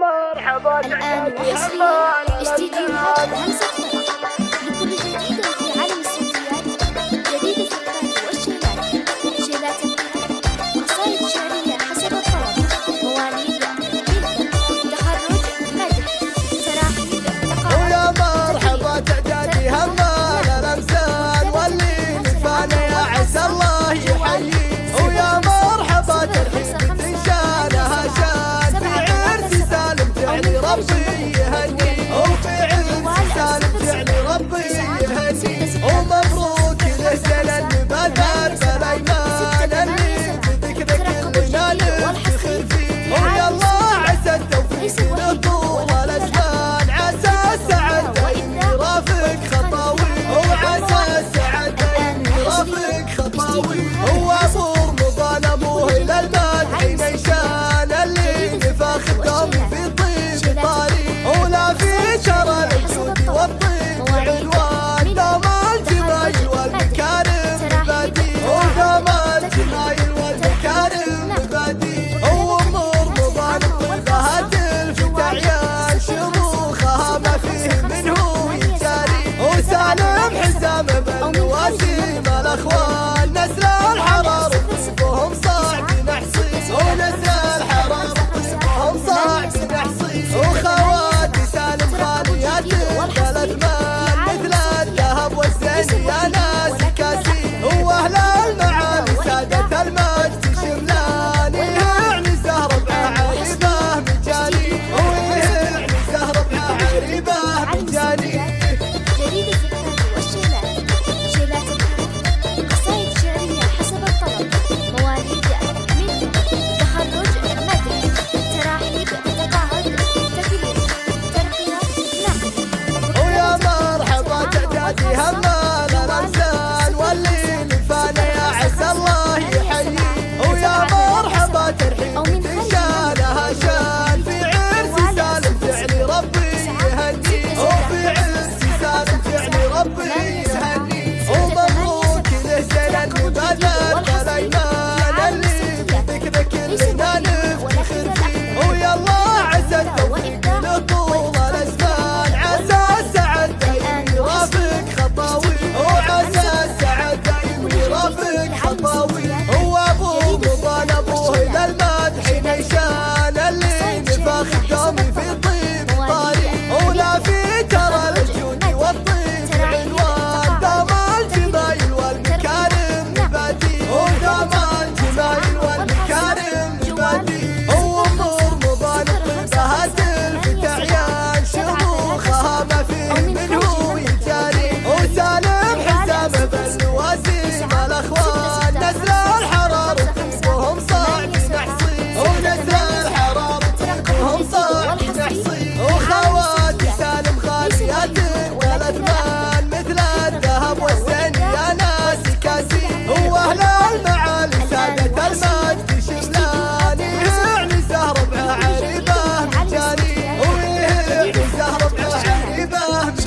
مرحبا تعال اشتي اشتي جينا همسة Oh, wow.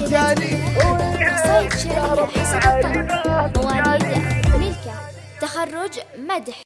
سيد مواليد ملكة تخرج مدح